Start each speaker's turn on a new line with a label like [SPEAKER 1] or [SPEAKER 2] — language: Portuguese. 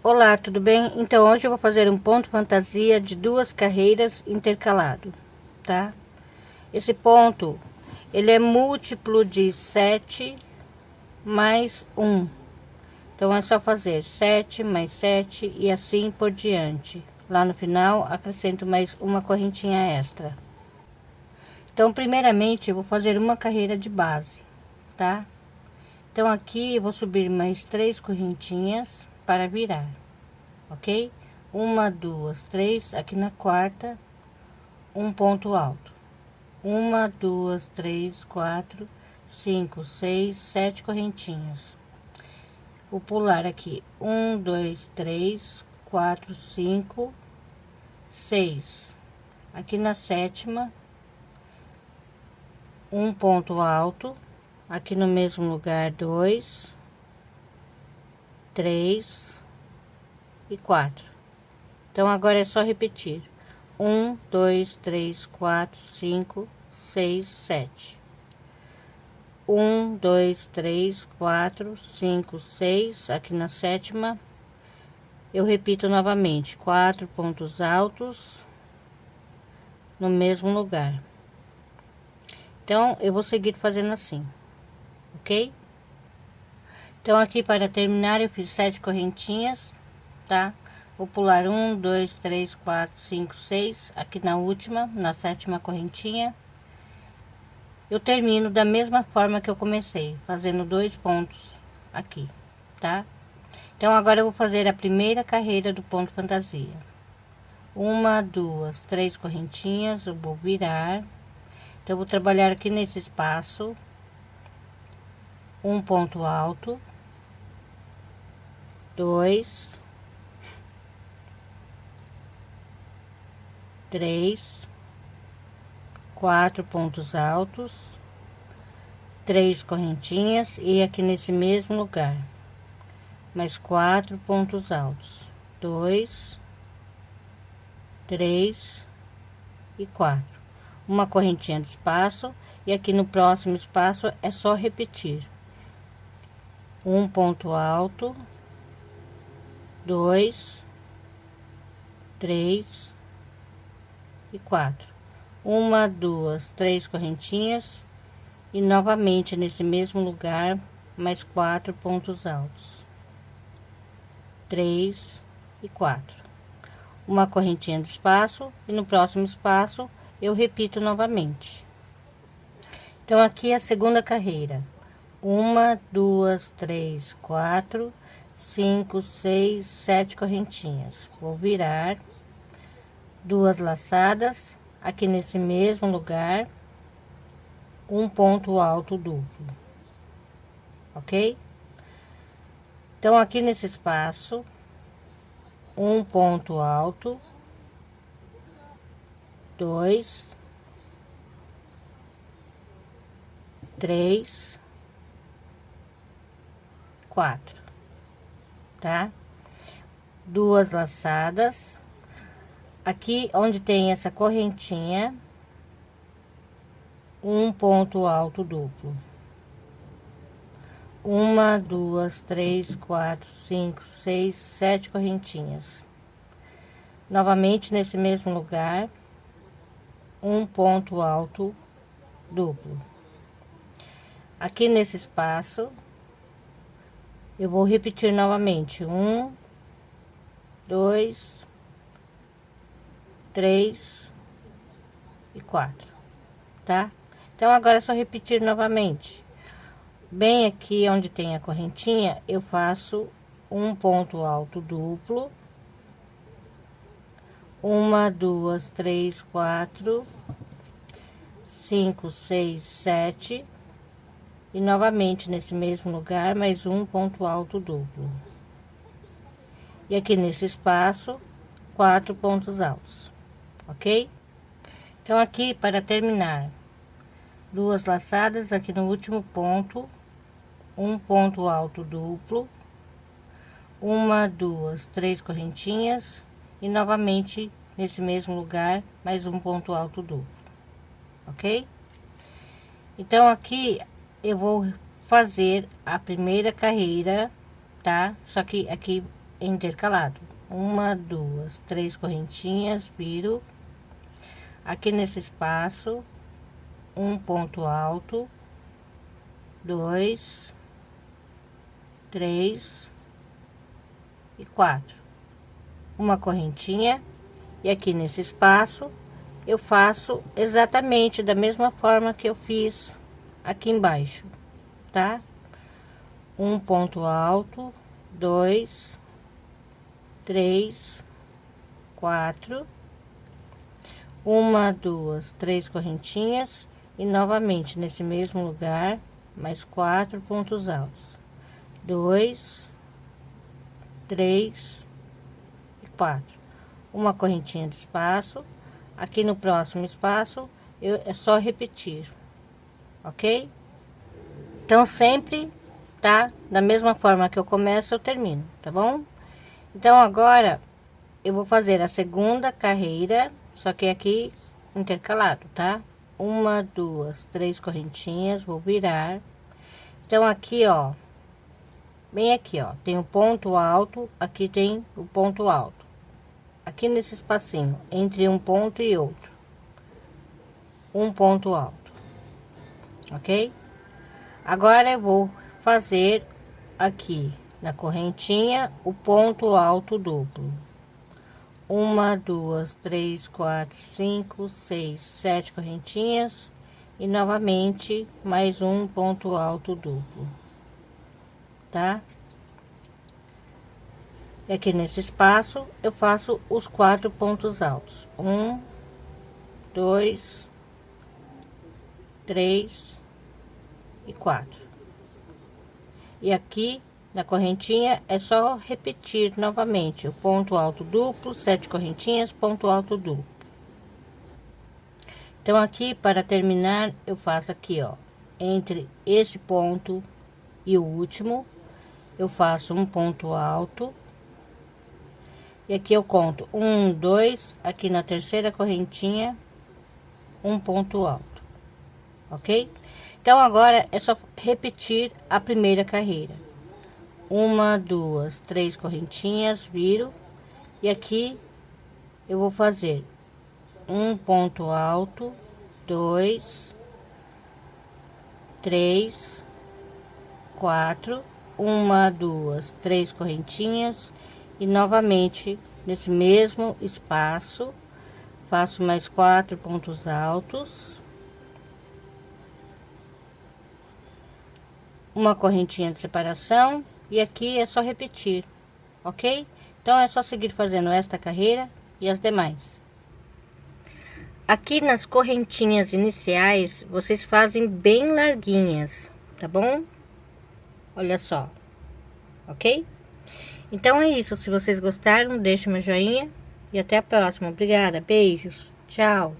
[SPEAKER 1] Olá, tudo bem? Então hoje eu vou fazer um ponto fantasia de duas carreiras intercalado, tá? Esse ponto, ele é múltiplo de 7 mais 1. Então é só fazer 7 mais 7 e assim por diante. Lá no final acrescento mais uma correntinha extra. Então primeiramente eu vou fazer uma carreira de base, tá? Então aqui eu vou subir mais três correntinhas para virar, ok? Uma, duas, três, aqui na quarta, um ponto alto. Uma, duas, três, quatro, cinco, seis, sete correntinhas. Vou pular aqui, um, dois, três, quatro, cinco, seis. Aqui na sétima, um ponto alto, aqui no mesmo lugar, dois, três e quatro. Então, agora é só repetir. Um, dois, três, quatro, cinco, seis, sete. Um, dois, três, quatro, cinco, seis. Aqui na sétima, eu repito novamente. Quatro pontos altos no mesmo lugar. Então, eu vou seguir fazendo assim, ok? Então, aqui para terminar, eu fiz sete correntinhas, tá? Vou pular um, dois, três, quatro, cinco, seis, aqui na última, na sétima correntinha. Eu termino da mesma forma que eu comecei, fazendo dois pontos aqui, tá? Então, agora eu vou fazer a primeira carreira do ponto fantasia. Uma, duas, três correntinhas, eu vou virar. Então, eu vou trabalhar aqui nesse espaço, um ponto alto, dois, três, quatro pontos altos, três correntinhas e aqui nesse mesmo lugar, mais quatro pontos altos, dois, três e quatro, uma correntinha de espaço e aqui no próximo espaço é só repetir. Um ponto alto dois, três e quatro. Uma, duas, três correntinhas e novamente nesse mesmo lugar mais quatro pontos altos. Três e quatro. Uma correntinha de espaço e no próximo espaço eu repito novamente. Então aqui é a segunda carreira. Uma, duas, três, quatro cinco, seis, sete correntinhas. Vou virar duas laçadas aqui nesse mesmo lugar, um ponto alto duplo, ok? Então, aqui nesse espaço, um ponto alto, dois, três, quatro tá? Duas laçadas. Aqui onde tem essa correntinha, um ponto alto duplo. Uma, duas, três, quatro, cinco, seis, sete correntinhas. Novamente nesse mesmo lugar, um ponto alto duplo. Aqui nesse espaço, eu vou repetir novamente. Um dois três e quatro tá? Então agora é só repetir novamente. Bem aqui onde tem a correntinha eu faço um ponto alto duplo. Uma duas três quatro cinco seis sete e novamente nesse mesmo lugar mais um ponto alto duplo. E aqui nesse espaço quatro pontos altos ok? Então aqui para terminar duas laçadas aqui no último ponto um ponto alto duplo uma duas três correntinhas e novamente nesse mesmo lugar mais um ponto alto duplo ok? Então aqui eu vou fazer a primeira carreira, tá? Só que aqui intercalado. Uma, duas, três correntinhas, viro. Aqui nesse espaço, um ponto alto, dois, três e quatro. Uma correntinha e aqui nesse espaço eu faço exatamente da mesma forma que eu fiz aqui embaixo, tá? Um ponto alto, dois, três, quatro, uma, duas, três correntinhas e novamente nesse mesmo lugar mais quatro pontos altos, dois, três e quatro, uma correntinha de espaço. Aqui no próximo espaço eu, é só repetir, ok? Então sempre tá da mesma forma que eu começo eu termino, tá bom? Então, agora, eu vou fazer a segunda carreira, só que aqui intercalado, tá? Uma, duas, três correntinhas, vou virar. Então, aqui, ó, bem aqui, ó, tem o ponto alto, aqui tem o ponto alto. Aqui nesse espacinho, entre um ponto e outro. Um ponto alto, ok? Agora, eu vou fazer aqui na correntinha o ponto alto duplo. Uma duas três quatro cinco seis sete correntinhas e novamente mais um ponto alto duplo. Tá? E aqui nesse espaço eu faço os quatro pontos altos. Um dois três e quatro e aqui na correntinha é só repetir novamente o ponto alto duplo, sete correntinhas, ponto alto duplo. Então, aqui, para terminar, eu faço aqui, ó, entre esse ponto e o último, eu faço um ponto alto. E aqui eu conto um, dois, aqui na terceira correntinha, um ponto alto, ok? Então, agora é só repetir a primeira carreira. Uma, duas, três correntinhas, viro. E aqui eu vou fazer um ponto alto, dois, três, quatro, uma, duas, três correntinhas. E novamente nesse mesmo espaço faço mais quatro pontos altos, uma correntinha de separação e aqui é só repetir, ok? Então, é só seguir fazendo esta carreira e as demais. Aqui nas correntinhas iniciais, vocês fazem bem larguinhas, tá bom? Olha só, ok? Então é isso, se vocês gostaram, deixe meu joinha e até a próxima. Obrigada, beijos, tchau!